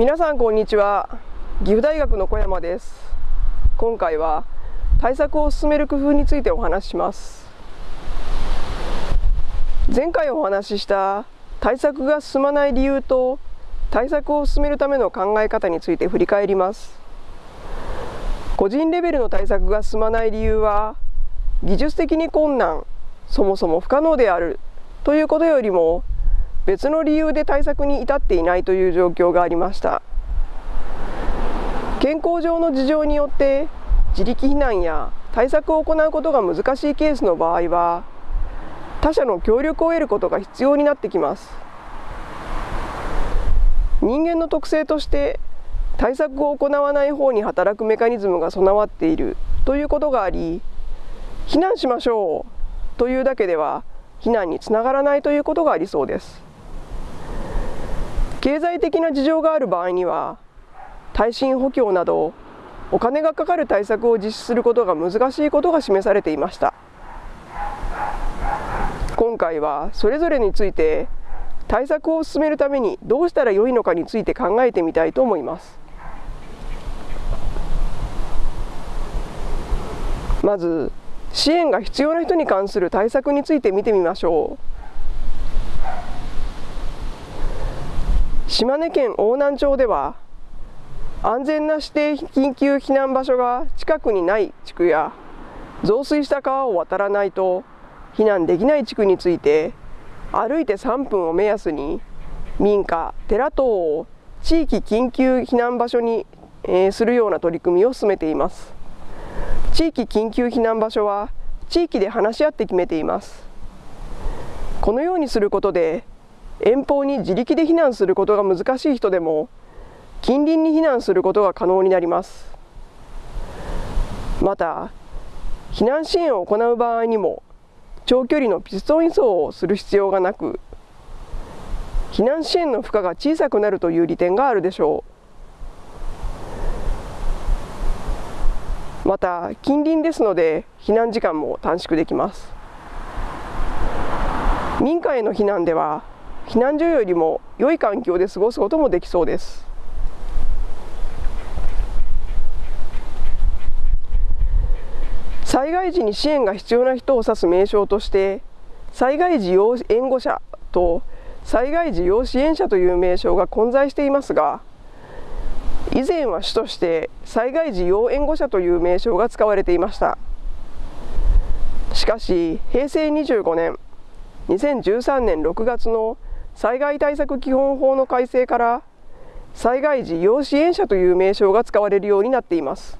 皆さんこんにちは。岐阜大学の小山です。今回は対策を進める工夫についてお話しします。前回お話しした対策が進まない理由と対策を進めるための考え方について振り返ります。個人レベルの対策が進まない理由は技術的に困難そもそも不可能であるということよりも別の理由で対策に至っていないという状況がありました。健康上の事情によって自力避難や対策を行うことが難しいケースの場合は他者の協力を得ることが必要になってきます。人間の特性として対策を行わない方に働くメカニズムが備わっているということがあり避難しましょうというだけでは避難につながらないということがありそうです。経済的な事情がある場合には耐震補強などお金がかかる対策を実施することが難しいことが示されていました。今回はそれぞれについて対策を進めるためにどうしたらよいのかについて考えてみたいと思います。まず支援が必要な人に関する対策について見てみましょう。島根県邑南町では安全な指定緊急避難場所が近くにない地区や増水した川を渡らないと避難できない地区について歩いて3分を目安に民家、寺等を地域緊急避難場所に、え、するような取り組みを進めています。地域緊急避難場所は地域で話し合って決めています。このようにすることで遠方に自力で避難することが難しい人でも近隣に避難することが可能になります。また避難支援を行う場合にも長距離のピストン輸送をする必要がなく避難支援の負荷が小さくなるという利点があるでしょう。また近隣ですので避難時間も短縮できます。民家への避難では避難所よりも良い環境で過ごすこともできそうです。災害時に支援が必要な人を指す名称として災害時要援護者と災害時要支援者という名称が混在していますが以前は主として災害時要援護者という名称が使われていました。しかし平成25年2013年6月の災害対策基本法の改正から災害時要支援者という名称が使われるようになっています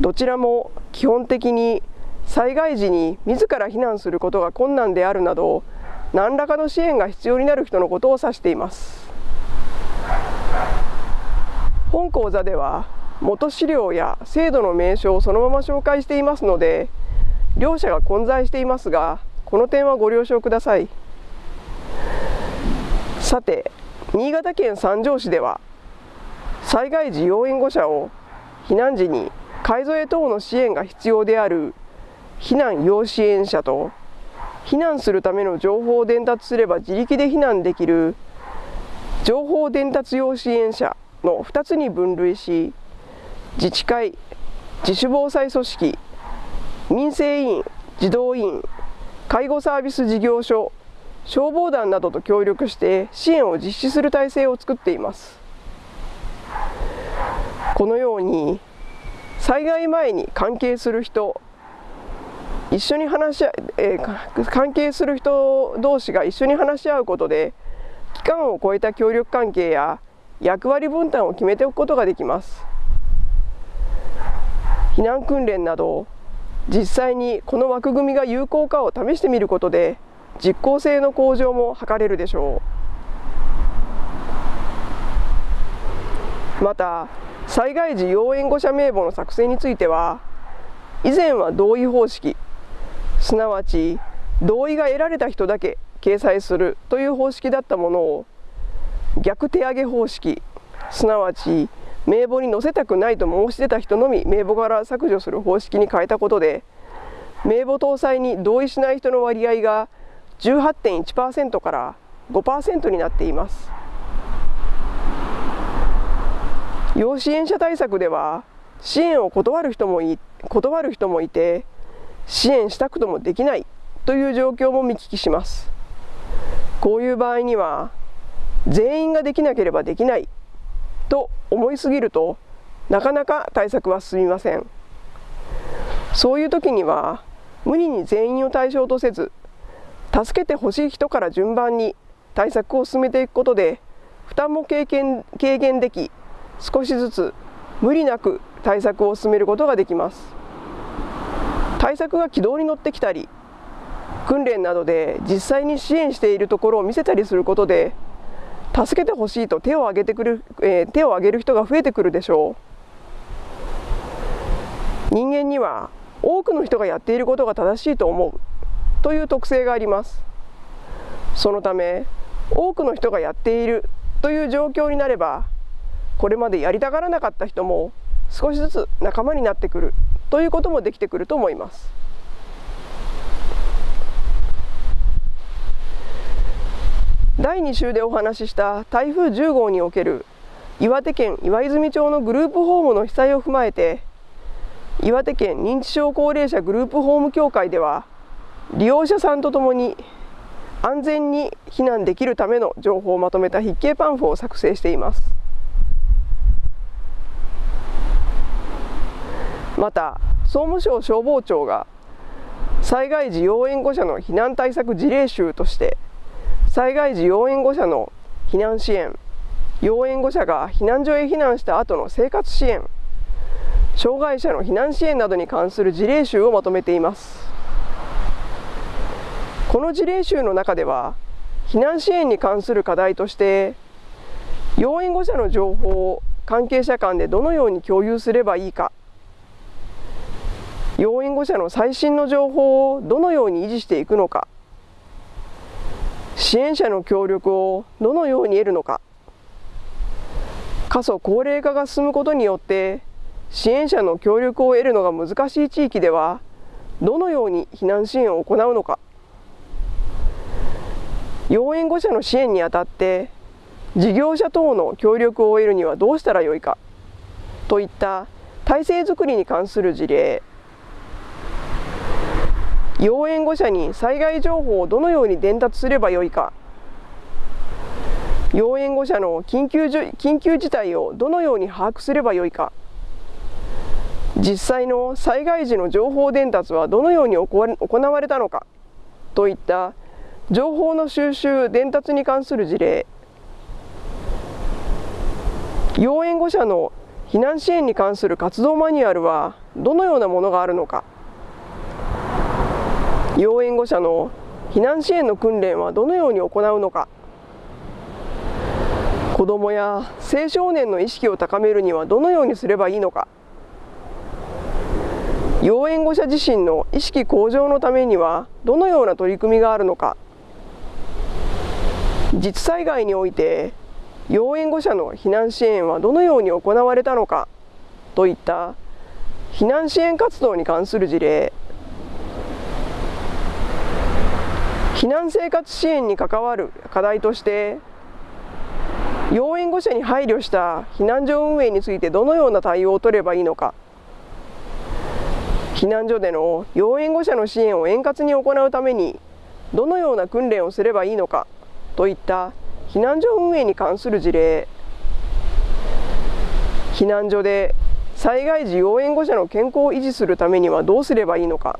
どちらも基本的に災害時に自ら避難することが困難であるなど何らかの支援が必要になる人のことを指しています本講座では元資料や制度の名称をそのまま紹介していますので両者が混在していますがこの点はご了承ください。さて新潟県三条市では災害時要援護者を避難時に買い添え等の支援が必要である避難要支援者と避難するための情報を伝達すれば自力で避難できる情報伝達要支援者の2つに分類し自治会自主防災組織民生委員児童委員介護サービス事業所消防団などと協力して支援を実施する体制を作っています。このように災害前に関係する人一緒に話し合えー、関係する人同士が一緒に話し合うことで期間を超えた協力関係や役割分担を決めておくことができます。避難訓練など実際にこの枠組みが有効かを試してみることで実効性の向上も図れる。でしょうまた災害時要援護者名簿の作成については以前は同意方式すなわち同意が得られた人だけ掲載するという方式だったものを逆手上げ方式すなわち名簿に載せたくないと申し出た人のみ名簿から削除する方式に変えたことで名簿搭載に同意しない人の割合が18.1%から5%になっています。要支援者対策では支援を断る人もい断る人もいて支援したくともできないという状況も見聞きします。こういう場合には全員ができなければできないと思いすぎるとなかなか対策は進みません。そういう時には無理に全員を対象とせず助けてほしい人から順番に対策を進めていくことで負担も軽減軽減でき少しずつ無理なく対策を進めることができます。対策が軌道に乗ってきたり訓練などで実際に支援しているところを見せたりすることで助けてほしいと手を挙げてくる、えー、手を挙げる人が増えてくるでしょう。人間には多くの人がやっていることが正しいと思う。という特性がありますそのため多くの人がやっているという状況になればこれまでやりたがらなかった人も少しずつ仲間になってくるということもできてくると思います。第2週でお話しした台風10号における岩手県岩泉町のグループホームの被災を踏まえて岩手県認知症高齢者グループホーム協会では利用者さんとともに安全に避難できるための情報をまとめた筆記パンフを作成しています。また総務省消防庁が災害時要援護者の避難対策事例集として災害時要援護者の避難支援要援護者が避難所へ避難した後の生活支援障害者の避難支援などに関する事例集をまとめています。この事例集の中では避難支援に関する課題として要援護者の情報を関係者間でどのように共有すればいいか要援護者の最新の情報をどのように維持していくのか支援者の協力をどのように得るのか過疎高齢化が進むことによって支援者の協力を得るのが難しい地域ではどのように避難支援を行うのか要援護者の支援にあたって事業者等の協力を得るにはどうしたらよいかといった体制づくりに関する事例。要援護者に災害情報をどのように伝達すればよいか。要援護者の緊急緊急事態をどのように把握すればよいか。実際の災害時の情報伝達はどのように行われたのかといった情報の収集伝達に関する事例。要援護者の避難支援に関する活動マニュアルはどのようなものがあるのか。要援護者の避難支援の訓練はどのように行うのか。子どもや青少年の意識を高めるにはどのようにすればいいのか。要援護者自身の意識向上のためにはどのような取り組みがあるのか。実災害において要援護者の避難支援はどのように行われたのかといった避難支援活動に関する事例。避難生活支援に関わる課題として要援護者に配慮した避難所運営についてどのような対応を取ればいいのか。避難所での要援護者の支援を円滑に行うためにどのような訓練をすればいいのか。といった避難所運営に関する事例。避難所で災害時要援護者の健康を維持するためにはどうすればいいのか。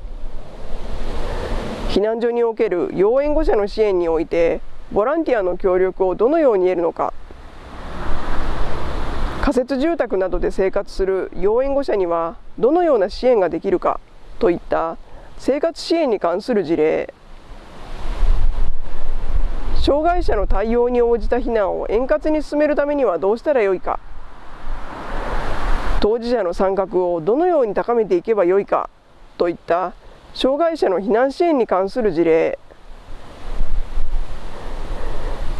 避難所における要援護者の支援においてボランティアの協力をどのように得るのか。仮設住宅などで生活する要援護者にはどのような支援ができるかといった生活支援に関する事例。障害者の対応に応じた避難を円滑に進めるためにはどうしたらよいか。当事者の参画をどのように高めていけばよいか。といった障害者の避難支援に関する事例。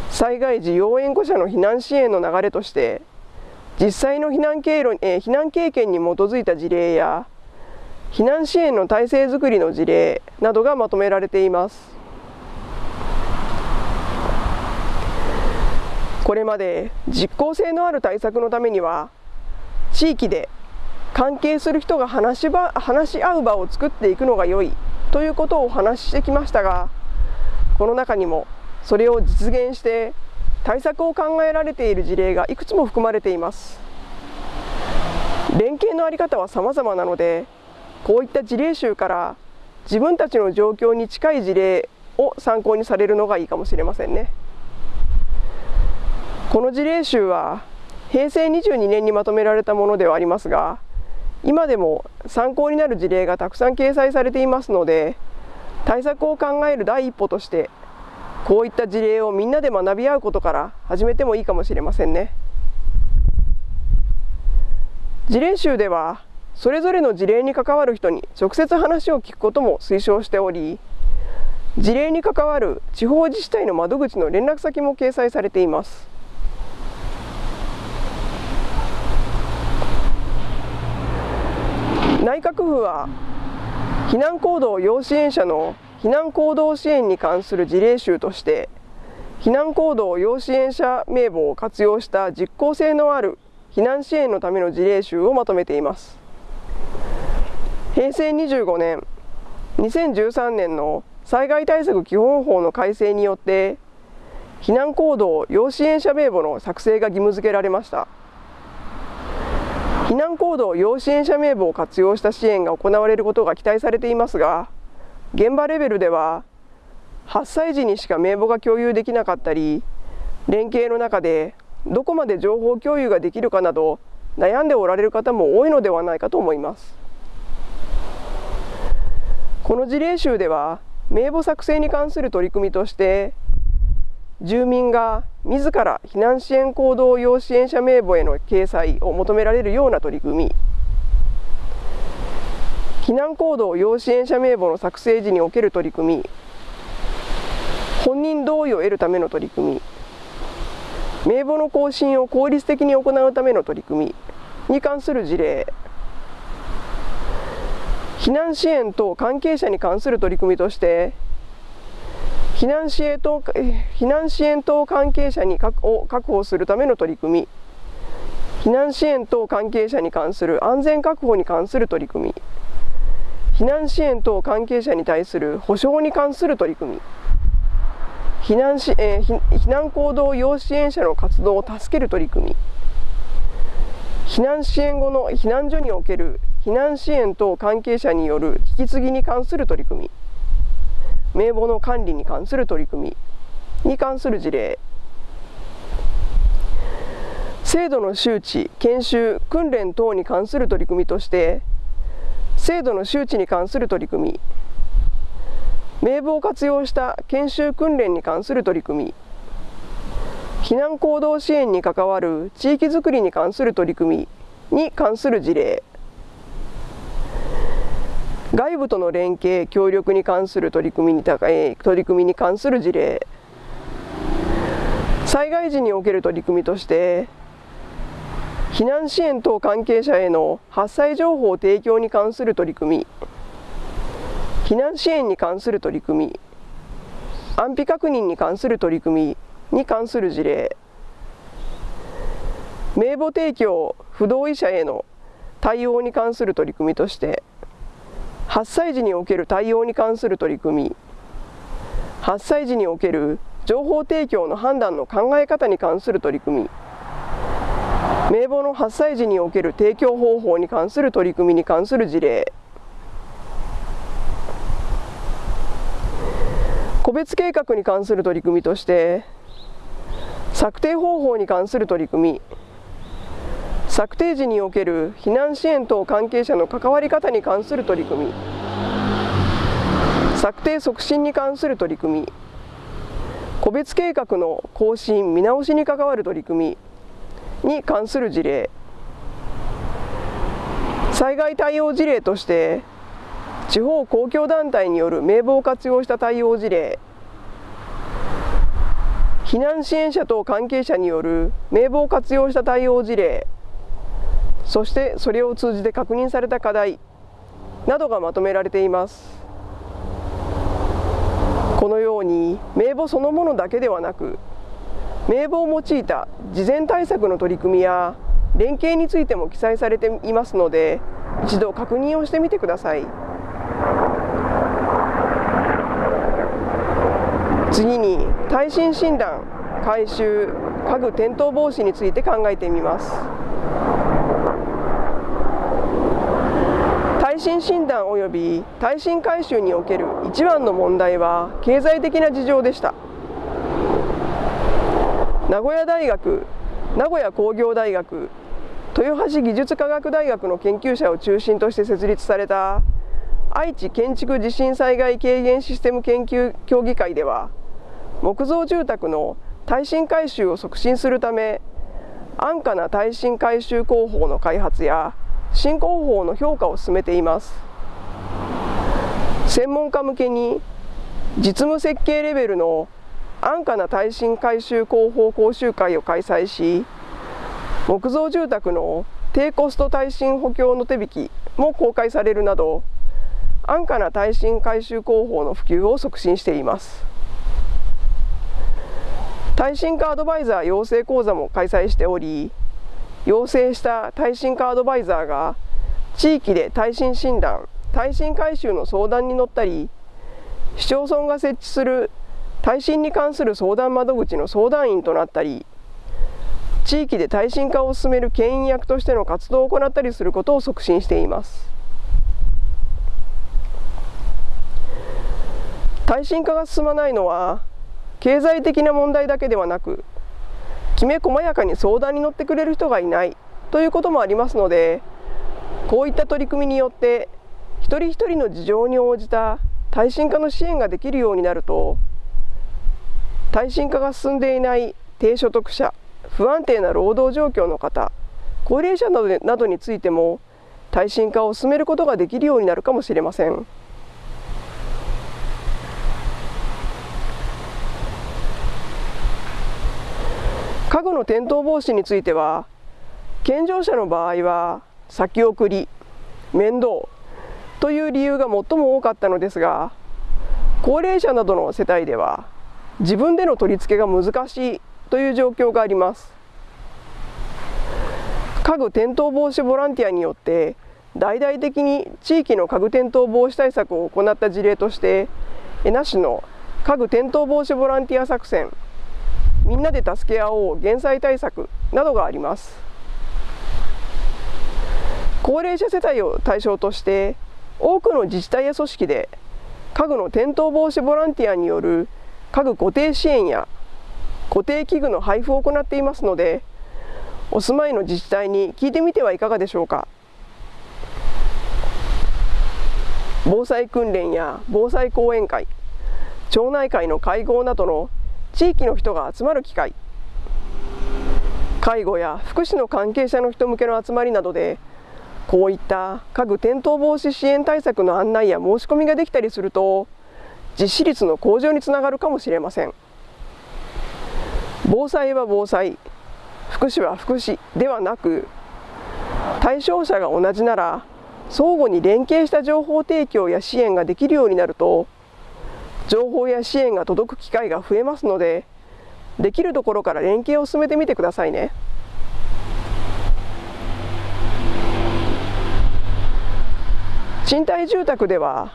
災害時要援護者の避難支援の流れとして実際の避難経路、え、避難経験に基づいた事例や避難支援の体制づくりの事例などがまとめられています。これまで実効性のある対策のためには地域で関係する人が話し場話し合う場を作っていくのが良いということをお話ししてきましたがこの中にもそれを実現して対策を考えられている事例がいくつも含まれています。連携の在り方は様々なのでこういった事例集から自分たちの状況に近い事例を参考にされるのがいいかもしれませんね。この事例集は平成22年にまとめられたものではありますが今でも参考になる事例がたくさん掲載されていますので対策を考える第一歩としてこういった事例をみんなで学び合うことから始めてもいいかもしれませんね。事例集ではそれぞれの事例に関わる人に直接話を聞くことも推奨しており事例に関わる地方自治体の窓口の連絡先も掲載されています。内閣府は避難行動要支援者の避難行動支援に関する事例集として避難行動要支援者名簿を活用した実効性のある避難支援のための事例集をまとめています。平成25年2013年の災害対策基本法の改正によって避難行動要支援者名簿の作成が義務付けられました。避難行動要支援者名簿を活用した支援が行われることが期待されていますが現場レベルでは発災時にしか名簿が共有できなかったり連携の中でどこまで情報共有ができるかなど悩んでおられる方も多いのではないかと思います。この事例集では名簿作成に関する取り組みとして住民が自ら避難支援行動要支援者名簿への掲載を求められるような取り組み。避難行動要支援者名簿の作成時における取り組み。本人同意を得るための取り組み。名簿の更新を効率的に行うための取り組み。に関する事例。避難支援と関係者に関する取り組みとして避難支援等避難支援等関係者にを確保するための取り組み。避難支援等関係者に関する安全確保に関する取り組み。避難支援等関係者に対する保障に関する取り組み。避難し、えー、避難行動要支援者の活動を助ける取り組み。避難支援後の避難所における避難支援等関係者による引き継ぎに関する取り組み。名簿の管理に関する取り組みに関する事例。制度の周知、研修、訓練等に関する取り組みとして制度の周知に関する取り組み名簿を活用した研修訓練に関する取り組み避難行動支援に関わる地域づくりに関する取り組みに関する事例。外部との連携協力に関する取り組みに取り組みに関する事例。災害時における取り組みとして避難支援等関係者への発災情報提供に関する取り組み避難支援に関する取り組み安否確認に関する取り組みに関する事例。名簿提供不同意者への対応に関する取り組みとして発災時における対応に関する取り組み発災時における情報提供の判断の考え方に関する取り組み名簿の発災時における提供方法に関する取り組みに関する事例個別計画に関する取り組みとして策定方法に関する取り組み策定時における避難支援等関係者の関わり方に関する取り組み。策定促進に関する取り組み。個別計画の更新見直しに関わる取り組みに関する事例。災害対応事例として地方公共団体による名簿を活用した対応事例。避難支援者等関係者による名簿を活用した対応事例。そしてそれを通じて確認された課題などがまとめられています。このように名簿そのものだけではなく名簿を用いた事前対策の取り組みや連携についても記載されていますので一度確認をしてみてください。次に耐震診断改修家具転倒防止について考えてみます。耐震診断及び耐震改修における一番の問題は経済的な事情でした。名古屋大学名古屋工業大学豊橋技術科学大学の研究者を中心として設立された愛知建築地震災害軽減システム研究協議会では木造住宅の耐震改修を促進するため安価な耐震改修工法の開発や新工法の評価を進めています。専門家向けに実務設計レベルの安価な耐震改修工法講習会を開催し木造住宅の低コスト耐震補強の手引きも公開されるなど安価な耐震改修工法の普及を促進しています。耐震化アドバイザー養成講座も開催しており養成した耐震化アドバイザーが地域で耐震診断耐震改修の相談に乗ったり市町村が設置する耐震に関する相談窓口の相談員となったり地域で耐震化を進める牽引役としての活動を行ったりすることを促進しています。耐震化が進まないのは経済的な問題だけではなくきめ細やかに相談に乗ってくれる人がいないということもありますのでこういった取り組みによって一人一人の事情に応じた耐震化の支援ができるようになると耐震化が進んでいない低所得者不安定な労働状況の方高齢者などについても耐震化を進めることができるようになるかもしれません。家具の転倒防止については健常者の場合は先送り面倒という理由が最も多かったのですが高齢者などの世帯では自分での取り付けが難しいという状況があります。家具転倒防止ボランティアによって大々的に地域の家具転倒防止対策を行った事例として江那市の家具転倒防止ボランティア作戦みんなで助け合おう減災対策などがあります。高齢者世帯を対象として多くの自治体や組織で家具の転倒防止ボランティアによる家具固定支援や固定器具の配布を行っていますのでお住まいの自治体に聞いてみてはいかがでしょうか。防災訓練や防災講演会町内会の会合などの地域の人が集まる機会。介護や福祉の関係者の人向けの集まりなどでこういった家具転倒防止支援対策の案内や申し込みができたりすると実施率の向上につながるかもしれません。防災は防災福祉は福祉ではなく対象者が同じなら相互に連携した情報提供や支援ができるようになると情報や支援が届く機会が増えますのでできるところから連携を進めてみてくださいね。賃貸住宅では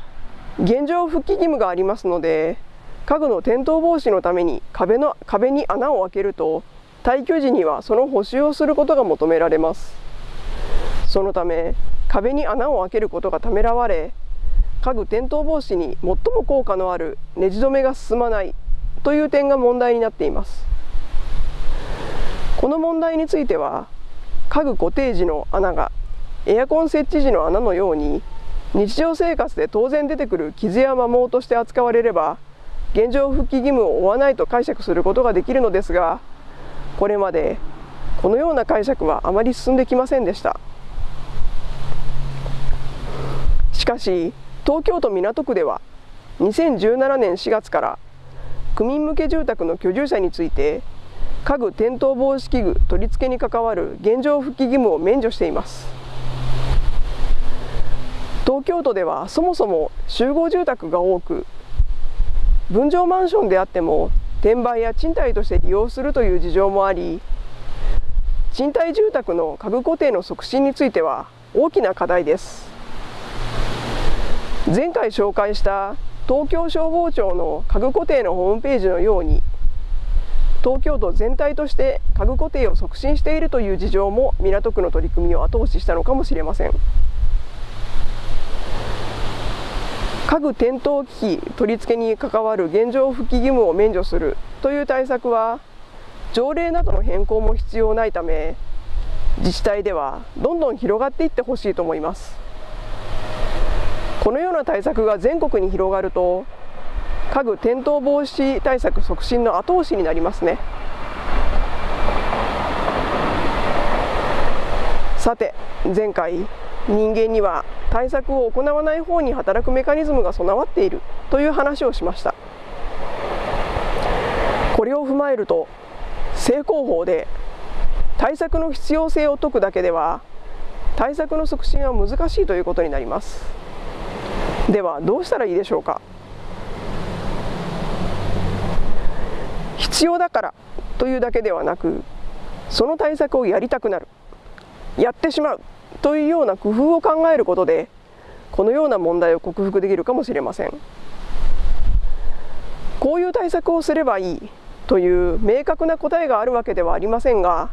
現状復帰義務がありますので家具の転倒防止のために壁の壁に穴を開けると退去時にはその補修をすることが求められます。そのため壁に穴を開けることがためらわれ家具転倒防止に最も効果のあるネジ止めが進まないという点が問題になっています。この問題については家具固定時の穴がエアコン設置時の穴のように日常生活で当然出てくる傷や摩耗として扱われれば現状復帰義務を負わないと解釈することができるのですがこれまでこのような解釈はあまり進んできませんでした。しかし東京都港区では2017年4月から区民向け住宅の居住者について家具転倒防止器具取り付けに関わる現状復帰義務を免除しています。東京都ではそもそも集合住宅が多く分譲マンションであっても転売や賃貸として利用するという事情もあり賃貸住宅の家具固定の促進については大きな課題です。前回紹介した東京消防庁の家具固定のホームページのように東京都全体として家具固定を促進しているという事情も港区の取り組みを後押ししたのかもしれません。家具転倒機器取り付けに関わる現状復帰義務を免除するという対策は条例などの変更も必要ないため自治体ではどんどん広がっていってほしいと思います。このような対策が全国に広がると家具転倒防止対策促進の後押しになりますね。さて前回人間には対策を行わない方に働くメカニズムが備わっているという話をしました。これを踏まえると正攻法で対策の必要性を説くだけでは対策の促進は難しいということになります。ではどうしたらいいでしょうか？必要だからというだけではなくその対策をやりたくなるやってしまうというような工夫を考えることでこのような問題を克服できるかもしれません。こういう対策をすればいいという明確な答えがあるわけではありませんが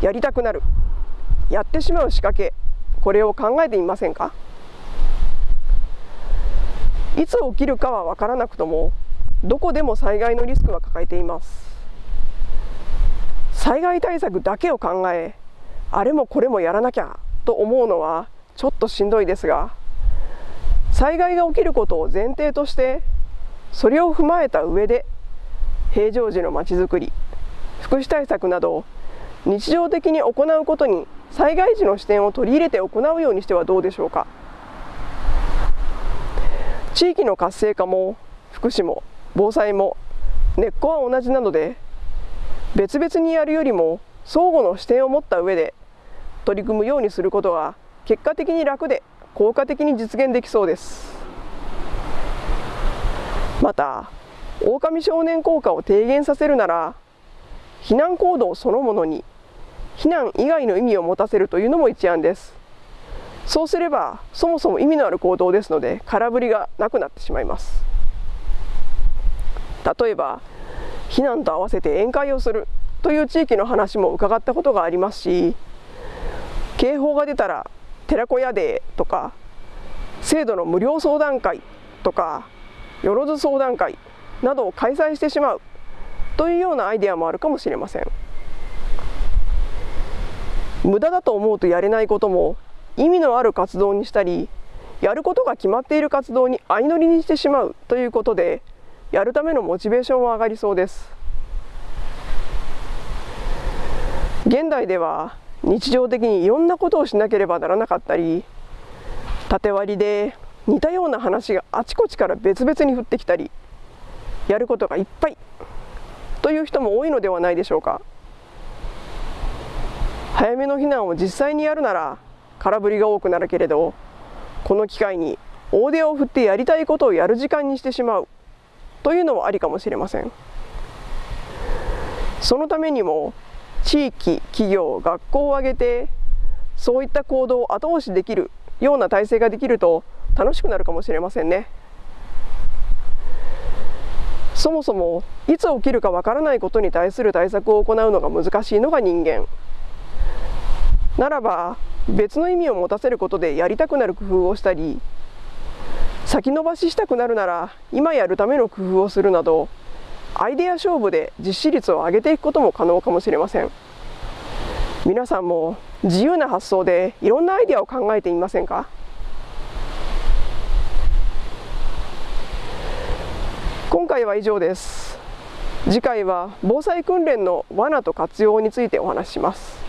やりたくなるやってしまう仕掛けこれを考えてみませんか？いつ起きるかは分からなくともどこでも災害のリスクは抱えています。災害対策だけを考えあれもこれもやらなきゃと思うのはちょっとしんどいですが災害が起きることを前提としてそれを踏まえた上で平常時のまちづくり福祉対策など日常的に行うことに災害時の視点を取り入れて行うようにしてはどうでしょうか。地域の活性化も福祉も防災も根っこは同じなので別々にやるよりも相互の視点を持った上で取り組むようにすることが結果的に楽で効果的に実現できそうです。また狼少年効果を低減させるなら避難行動そのものに避難以外の意味を持たせるというのも一案です。そうすればそもそも意味のある行動ですので空振りがなくなってしまいます。例えば避難と合わせて宴会をするという地域の話も伺ったことがありますし警報が出たら寺子屋デーとか制度の無料相談会とかよろず相談会などを開催してしまうというようなアイデアもあるかもしれません。無駄だと思うとやれないことも意味のある活動にしたりやることが決まっている活動に相乗りにしてしまうということでやるためのモチベーションは上がりそうです。現代では日常的にいろんなことをしなければならなかったり縦割りで似たような話があちこちから別々に降ってきたりやることがいっぱいという人も多いのではないでしょうか。早めの避難を実際にやるなら空振りが多くなるけれどこの機会に大手を振ってやりたいことをやる時間にしてしまうというのもありかもしれません。そのためにも地域企業学校を挙げてそういった行動を後押しできるような体制ができると楽しくなるかもしれませんね。そもそもいつ起きるかわからないことに対する対策を行うのが難しいのが人間。ならば別の意味を持たせることでやりたくなる工夫をしたり先延ばししたくなるなら今やるための工夫をするなどアイデア勝負で実施率を上げていくことも可能かもしれません。皆さんも自由な発想でいろんなアイデアを考えてみませんか？今回は以上です。次回は防災訓練の罠と活用についてお話しします。